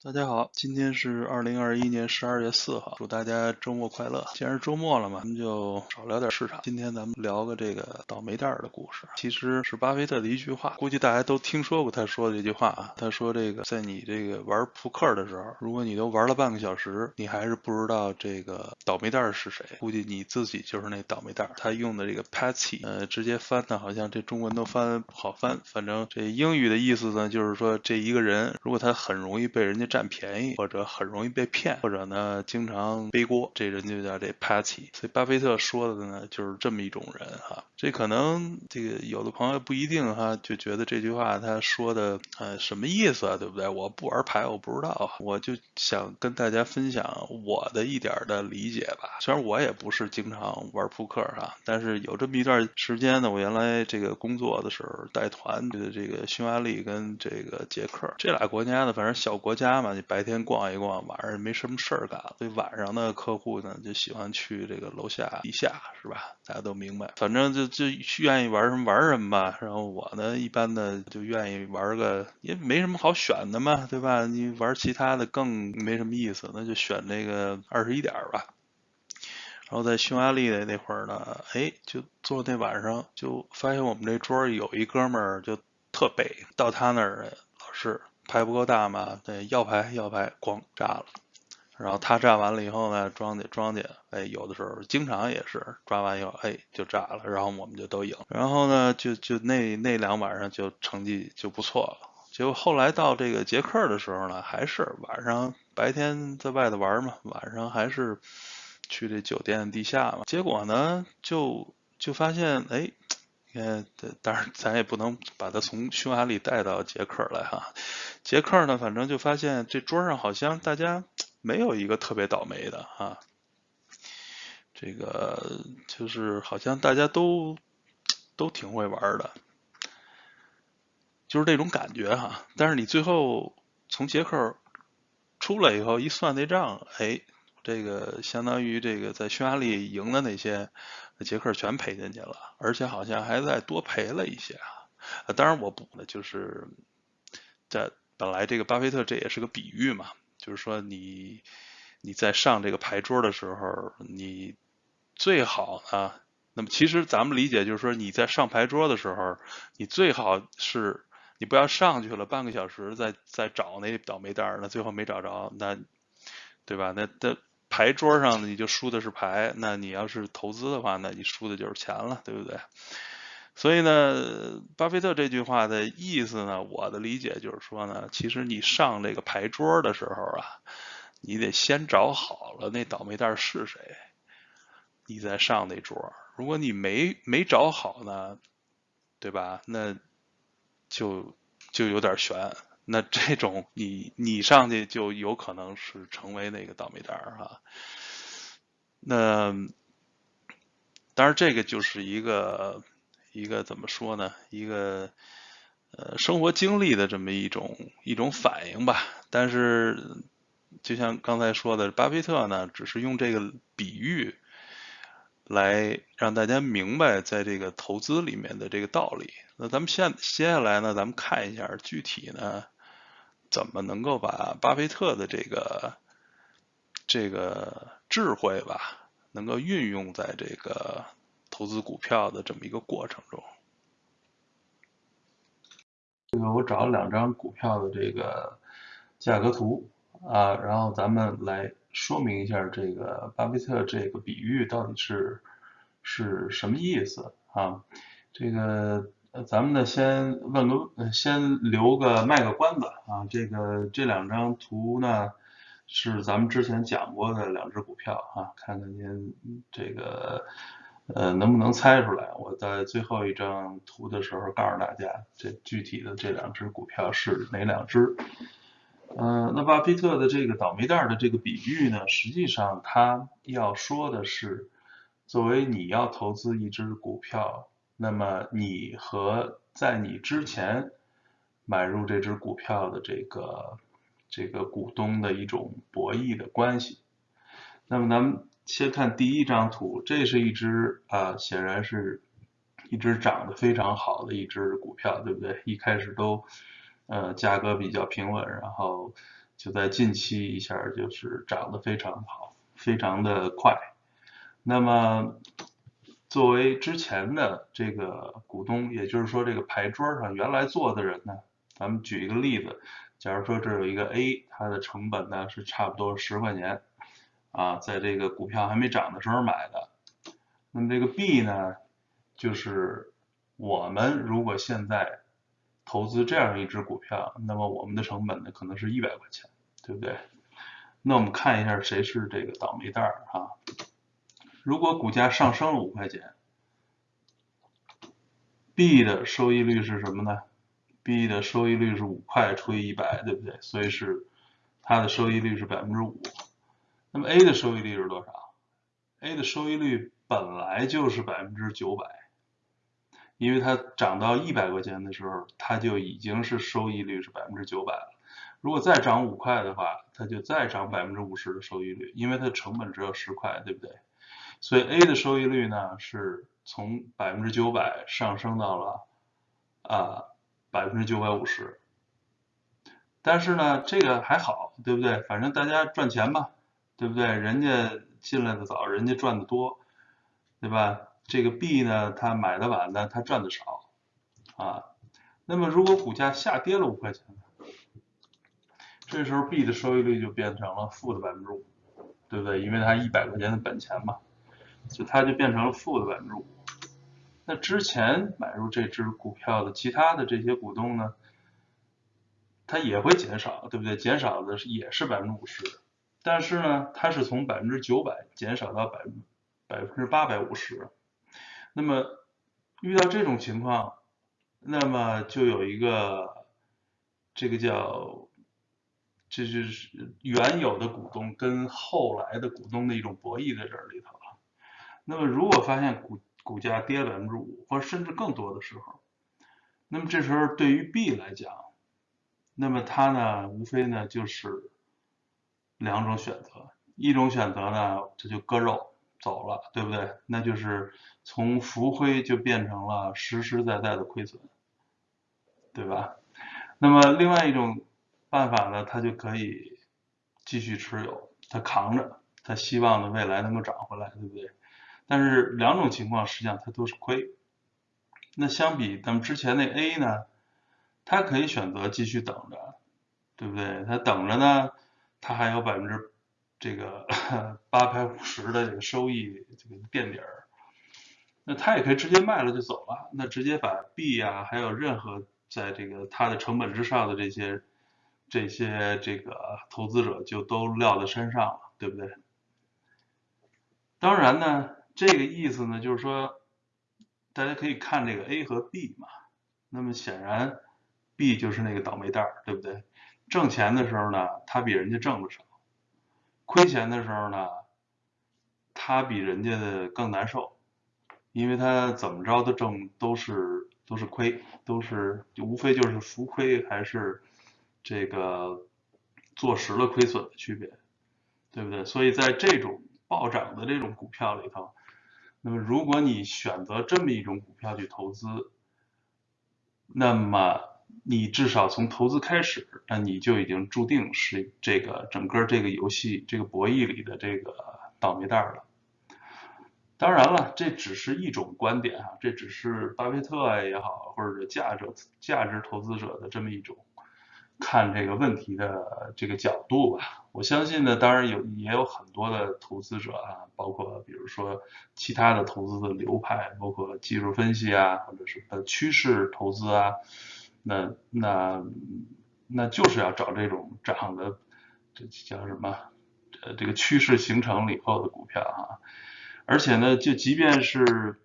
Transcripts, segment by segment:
大家好，今天是二零二一年十二月四号，祝大家周末快乐。既然是周末了嘛，咱们就少聊点市场。今天咱们聊个这个倒霉蛋儿的故事，其实是巴菲特的一句话，估计大家都听说过他说的这句话啊。他说这个，在你这个玩扑克的时候，如果你都玩了半个小时，你还是不知道这个倒霉蛋儿是谁，估计你自己就是那倒霉蛋儿。他用的这个 patsy，呃，直接翻的好像这中文都翻不好翻，反正这英语的意思呢，就是说这一个人，如果他很容易被人家占便宜，或者很容易被骗，或者呢经常背锅，这人就叫这 patsy。所以巴菲特说的呢，就是这么一种人哈。这可能这个有的朋友不一定哈，就觉得这句话他说的呃什么意思啊，对不对？我不玩牌，我不知道，我就想跟大家分享我的一点的理解吧。虽然我也不是经常玩扑克哈，但是有这么一段时间呢，我原来这个工作的时候带团的这个匈牙利跟这个捷克这俩国家呢，反正小国家嘛，你白天逛一逛，晚上没什么事儿干，所以晚上的客户呢就喜欢去这个楼下地下，是吧？大家都明白，反正就就愿意玩什么玩什么吧。然后我呢，一般的就愿意玩个，也没什么好选的嘛，对吧？你玩其他的更没什么意思，那就选那个二十一点吧。然后在匈牙利的那会儿呢，哎，就坐那晚上就发现我们这桌有一哥们儿就特背，到他那儿老是牌不够大嘛，对，要牌要牌，咣炸了。然后他炸完了以后呢，庄家庄家，哎，有的时候经常也是抓完以后，哎，就炸了，然后我们就都赢。然后呢，就就那那两晚上就成绩就不错了。结果后来到这个捷克的时候呢，还是晚上白天在外头玩嘛，晚上还是。去这酒店地下嘛，结果呢，就就发现，哎，你看，当然咱也不能把他从匈牙利带到捷克来哈。捷克呢，反正就发现这桌上好像大家没有一个特别倒霉的哈。这个就是好像大家都都挺会玩的，就是这种感觉哈。但是你最后从捷克出来以后一算那账，哎。这个相当于这个在匈牙利赢的那些捷克全赔进去了，而且好像还在多赔了一些啊。当然我补的就是在本来这个巴菲特这也是个比喻嘛，就是说你你在上这个牌桌的时候，你最好呢，那么其实咱们理解就是说你在上牌桌的时候，你最好是你不要上去了半个小时再再找那倒霉蛋儿，那最后没找着，那对吧？那那。牌桌上你就输的是牌，那你要是投资的话，那你输的就是钱了，对不对？所以呢，巴菲特这句话的意思呢，我的理解就是说呢，其实你上这个牌桌的时候啊，你得先找好了那倒霉蛋是谁，你再上那桌。如果你没没找好呢，对吧？那就就有点悬。那这种你你上去就有可能是成为那个倒霉蛋儿哈。那当然这个就是一个一个怎么说呢？一个呃生活经历的这么一种一种反应吧。但是就像刚才说的，巴菲特呢只是用这个比喻来让大家明白在这个投资里面的这个道理。那咱们现接下来呢，咱们看一下具体呢。怎么能够把巴菲特的这个这个智慧吧，能够运用在这个投资股票的这么一个过程中？这个我找了两张股票的这个价格图啊，然后咱们来说明一下这个巴菲特这个比喻到底是是什么意思啊？这个。咱们呢，先问个，先留个卖个关子啊。这个这两张图呢，是咱们之前讲过的两只股票啊，看看您这个呃能不能猜出来。我在最后一张图的时候告诉大家，这具体的这两只股票是哪两只。嗯，那巴菲特的这个倒霉蛋的这个比喻呢，实际上他要说的是，作为你要投资一只股票。那么你和在你之前买入这只股票的这个这个股东的一种博弈的关系。那么咱们先看第一张图，这是一只啊，显然是一只涨得非常好的一只股票，对不对？一开始都呃价格比较平稳，然后就在近期一下就是涨得非常好，非常的快。那么作为之前的这个股东，也就是说这个牌桌上原来坐的人呢，咱们举一个例子，假如说这有一个 A，它的成本呢是差不多十块钱，啊，在这个股票还没涨的时候买的。那么这个 B 呢，就是我们如果现在投资这样一只股票，那么我们的成本呢可能是一百块钱，对不对？那我们看一下谁是这个倒霉蛋儿啊？如果股价上升了五块钱，B 的收益率是什么呢？B 的收益率是五块除以一百，对不对？所以是它的收益率是百分之五。那么 A 的收益率是多少？A 的收益率本来就是百分之九百，因为它涨到一百块钱的时候，它就已经是收益率是百分之九百了。如果再涨五块的话，它就再涨百分之五十的收益率，因为它的成本只有十块，对不对？所以 A 的收益率呢，是从百分之九百上升到了啊百分之九百五十。但是呢，这个还好，对不对？反正大家赚钱嘛，对不对？人家进来的早，人家赚的多，对吧？这个 B 呢，他买的晚呢，他赚的少啊。那么如果股价下跌了五块钱呢，这时候 B 的收益率就变成了负的百分之五，对不对？因为它一百块钱的本钱嘛。就它就变成了负的百分之五，那之前买入这只股票的其他的这些股东呢，它也会减少，对不对？减少的是也是百分之五十，但是呢，它是从百分之九百减少到百分百分之八百五十。那么遇到这种情况，那么就有一个这个叫，这就是原有的股东跟后来的股东的一种博弈在这里头。那么，如果发现股股价跌百分之五，或者甚至更多的时候，那么这时候对于 B 来讲，那么它呢，无非呢就是两种选择，一种选择呢，这就割肉走了，对不对？那就是从浮亏就变成了实实在在的亏损，对吧？那么另外一种办法呢，它就可以继续持有，它扛着，它希望呢未来能够涨回来，对不对？但是两种情况实际上它都是亏。那相比咱们之前那 A 呢，它可以选择继续等着，对不对？它等着呢，它还有百分之这个八百五十的这个收益这个垫底儿。那他也可以直接卖了就走了，那直接把 B 啊，还有任何在这个它的成本之上的这些这些这个投资者就都撂在身上了，对不对？当然呢。这个意思呢，就是说，大家可以看这个 A 和 B 嘛。那么显然，B 就是那个倒霉蛋，对不对？挣钱的时候呢，他比人家挣的少；亏钱的时候呢，他比人家的更难受，因为他怎么着都挣都是都是亏，都是无非就是浮亏还是这个坐实了亏损的区别，对不对？所以在这种暴涨的这种股票里头。那么，如果你选择这么一种股票去投资，那么你至少从投资开始，那你就已经注定是这个整个这个游戏这个博弈里的这个倒霉蛋了。当然了，这只是一种观点啊，这只是巴菲特也好，或者价值价值投资者的这么一种。看这个问题的这个角度吧，我相信呢，当然有也有很多的投资者啊，包括比如说其他的投资的流派，包括技术分析啊，或者是呃趋势投资啊，那那那就是要找这种涨的，这叫什么？呃，这个趋势形成了以后的股票啊，而且呢，就即便是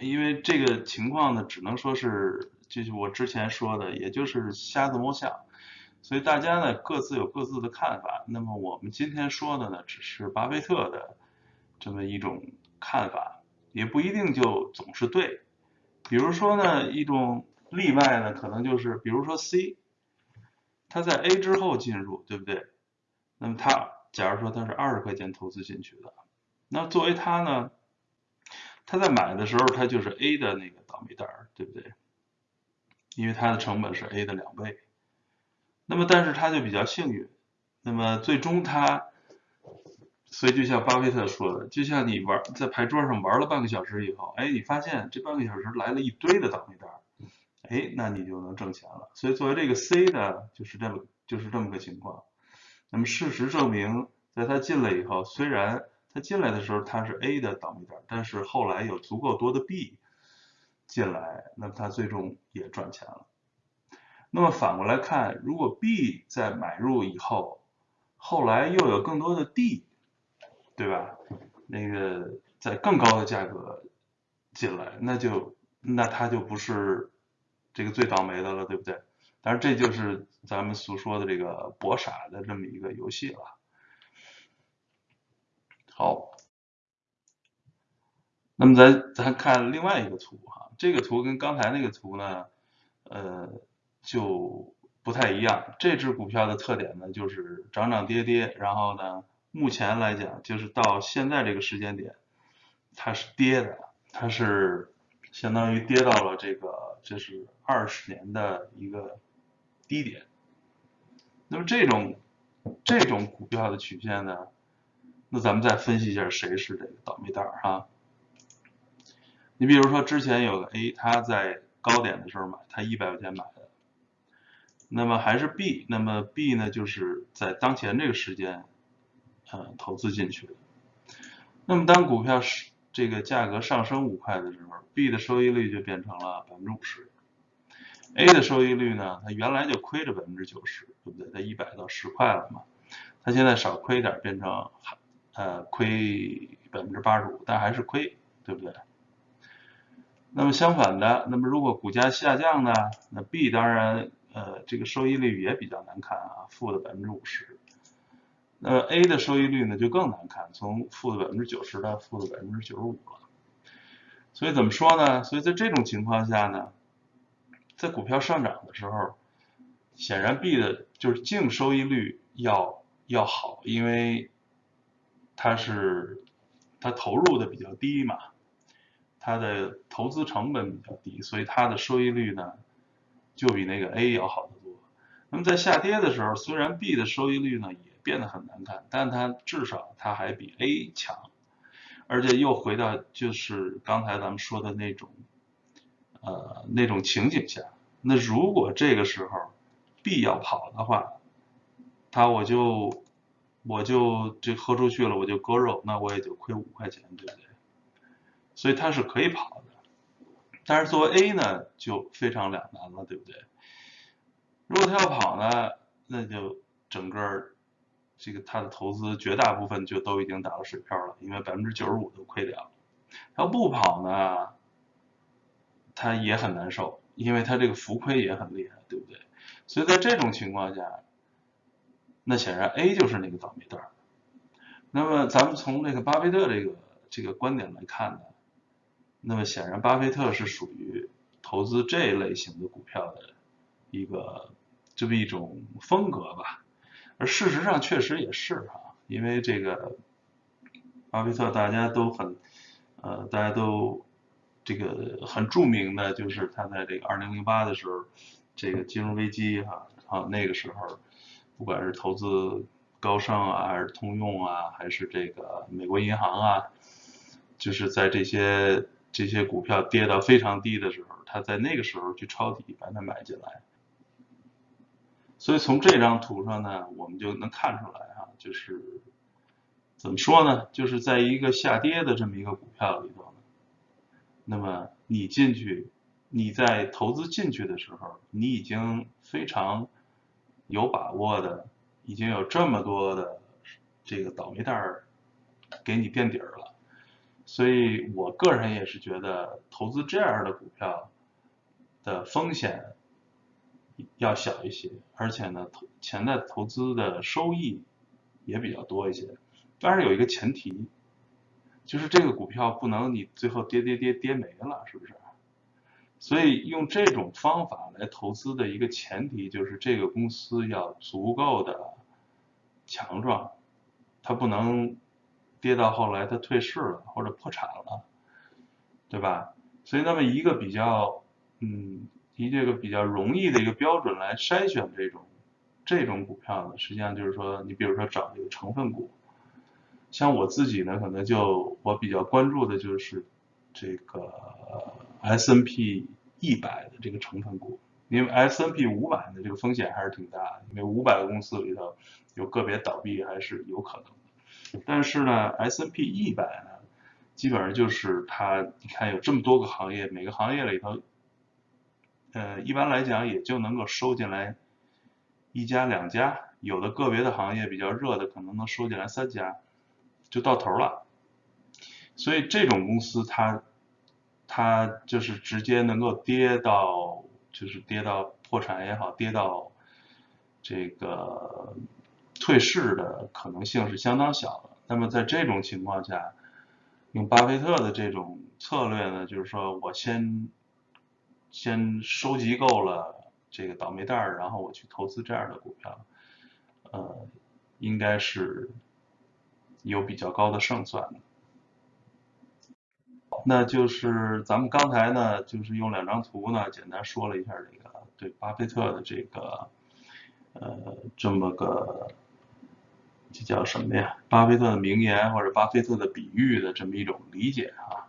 因为这个情况呢，只能说是。就是我之前说的，也就是瞎子摸象，所以大家呢各自有各自的看法。那么我们今天说的呢，只是巴菲特的这么一种看法，也不一定就总是对。比如说呢，一种例外呢，可能就是比如说 C，他在 A 之后进入，对不对？那么他假如说他是二十块钱投资进去的，那作为他呢，他在买的时候他就是 A 的那个倒霉蛋儿，对不对？因为它的成本是 A 的两倍，那么但是它就比较幸运，那么最终它，所以就像巴菲特说的，就像你玩在牌桌上玩了半个小时以后，哎，你发现这半个小时来了一堆的倒霉蛋，哎，那你就能挣钱了。所以作为这个 C 的，就是这么就是这么个情况。那么事实证明，在他进来以后，虽然他进来的时候他是 A 的倒霉蛋，但是后来有足够多的 B 进来，那么他最终也赚钱了。那么反过来看，如果 B 在买入以后，后来又有更多的 D，对吧？那个在更高的价格进来，那就那他就不是这个最倒霉的了，对不对？当然这就是咱们所说的这个博傻的这么一个游戏了。好，那么咱咱看另外一个图哈，这个图跟刚才那个图呢，呃，就不太一样。这只股票的特点呢，就是涨涨跌跌，然后呢，目前来讲，就是到现在这个时间点，它是跌的，它是相当于跌到了这个，这是二十年的一个低点。那么这种这种股票的曲线呢？那咱们再分析一下谁是这个倒霉蛋儿哈。你比如说之前有个 A，他在高点的时候买，他一百块钱买的，那么还是 B，那么 B 呢就是在当前这个时间，呃投资进去的。那么当股票是这个价格上升五块的时候，B 的收益率就变成了百分之五十，A 的收益率呢，它原来就亏着百分之九十，对不对？它一百到十块了嘛，它现在少亏点，变成。呃，亏百分之八十五，但还是亏，对不对？那么相反的，那么如果股价下降呢？那 B 当然，呃，这个收益率也比较难看啊，负的百分之五十。那 A 的收益率呢就更难看，从负的百分之九十到负的百分之九十五了。所以怎么说呢？所以在这种情况下呢，在股票上涨的时候，显然 B 的就是净收益率要要好，因为。它是它投入的比较低嘛，它的投资成本比较低，所以它的收益率呢就比那个 A 要好得多。那么在下跌的时候，虽然 B 的收益率呢也变得很难看，但它至少它还比 A 强，而且又回到就是刚才咱们说的那种呃那种情景下，那如果这个时候 B 要跑的话，它我就。我就这喝出去了，我就割肉，那我也就亏五块钱，对不对？所以它是可以跑的，但是作为 A 呢，就非常两难了，对不对？如果他要跑呢，那就整个这个他的投资绝大部分就都已经打了水漂了，因为百分之九十五都亏掉了。要不跑呢，他也很难受，因为他这个浮亏也很厉害，对不对？所以在这种情况下。那显然 A 就是那个倒霉蛋儿。那么咱们从这个巴菲特这个这个观点来看呢，那么显然巴菲特是属于投资这一类型的股票的一个这么一种风格吧。而事实上确实也是哈，因为这个巴菲特大家都很呃大家都这个很著名的就是他在这个二零零八的时候这个金融危机哈啊那个时候。不管是投资高盛啊，还是通用啊，还是这个美国银行啊，就是在这些这些股票跌到非常低的时候，他在那个时候去抄底把它买进来。所以从这张图上呢，我们就能看出来哈，就是怎么说呢？就是在一个下跌的这么一个股票里头呢，那么你进去，你在投资进去的时候，你已经非常。有把握的，已经有这么多的这个倒霉蛋儿给你垫底儿了，所以我个人也是觉得投资这样的股票的风险要小一些，而且呢，投潜在投资的收益也比较多一些。但是有一个前提，就是这个股票不能你最后跌跌跌跌没了，是不是？所以用这种方法来投资的一个前提就是这个公司要足够的强壮，它不能跌到后来它退市了或者破产了，对吧？所以那么一个比较，嗯，以这个比较容易的一个标准来筛选这种这种股票呢，实际上就是说，你比如说找这个成分股，像我自己呢，可能就我比较关注的就是这个 S N P 一百的这个成分股，因为 S N P 五百的这个风险还是挺大的，因为五百个公司里头有个别倒闭还是有可能。但是呢，S N P 一百呢，基本上就是它，你看有这么多个行业，每个行业里头，呃，一般来讲也就能够收进来。一家两家，有的个别的行业比较热的，可能能收进来三家，就到头了。所以这种公司，它它就是直接能够跌到，就是跌到破产也好，跌到这个退市的可能性是相当小的。那么在这种情况下，用巴菲特的这种策略呢，就是说我先先收集够了。这个倒霉蛋儿，然后我去投资这样的股票，呃，应该是有比较高的胜算的。那就是咱们刚才呢，就是用两张图呢，简单说了一下这个对巴菲特的这个呃这么个这叫什么呀？巴菲特的名言或者巴菲特的比喻的这么一种理解啊。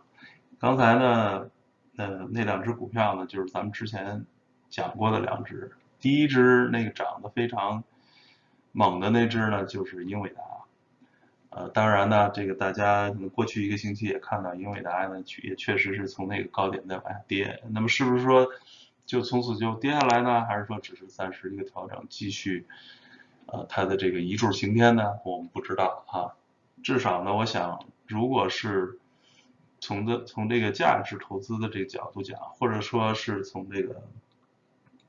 刚才呢，呃，那两只股票呢，就是咱们之前。讲过的两只，第一只那个涨得非常猛的那只呢，就是英伟达。呃，当然呢，这个大家可能过去一个星期也看到，英伟达呢也确实是从那个高点在往下跌。那么是不是说就从此就跌下来呢？还是说只是暂时一个调整，继续呃它的这个一柱擎天呢？我们不知道啊。至少呢，我想，如果是从这从这个价值投资的这个角度讲，或者说是从这个。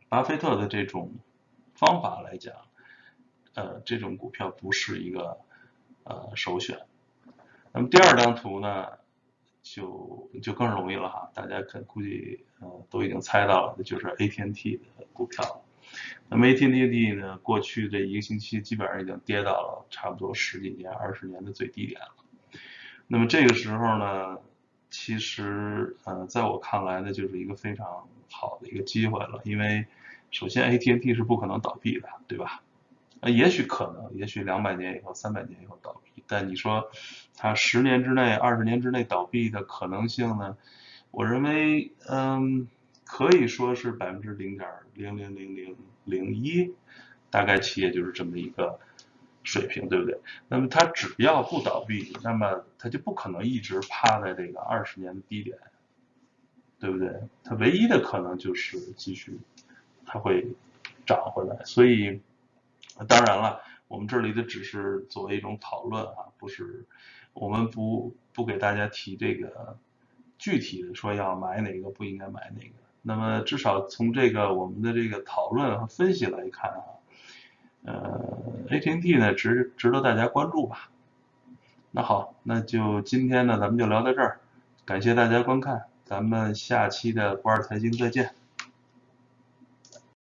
巴菲特的这种方法来讲，呃，这种股票不是一个呃首选。那么第二张图呢，就就更容易了哈，大家可估计呃都已经猜到了，就是 AT&T 的股票。那么 AT&T 呢，过去这一个星期基本上已经跌到了差不多十几年、二十年的最低点了。那么这个时候呢？其实，呃，在我看来呢，就是一个非常好的一个机会了。因为，首先，AT&T 是不可能倒闭的，对吧？呃，也许可能，也许两百年以后、三百年以后倒闭，但你说它十年之内、二十年之内倒闭的可能性呢？我认为，嗯，可以说是百分之零点零零零零零一，大概企业就是这么一个。水平对不对？那么它只要不倒闭，那么它就不可能一直趴在这个二十年的低点，对不对？它唯一的可能就是继续，它会涨回来。所以，当然了，我们这里的只是作为一种讨论啊，不是我们不不给大家提这个具体的说要买哪个不应该买哪个。那么至少从这个我们的这个讨论和分析来看啊。呃，AT&T 呢值值得大家关注吧？那好，那就今天呢咱们就聊到这儿，感谢大家观看，咱们下期的不二财经再见。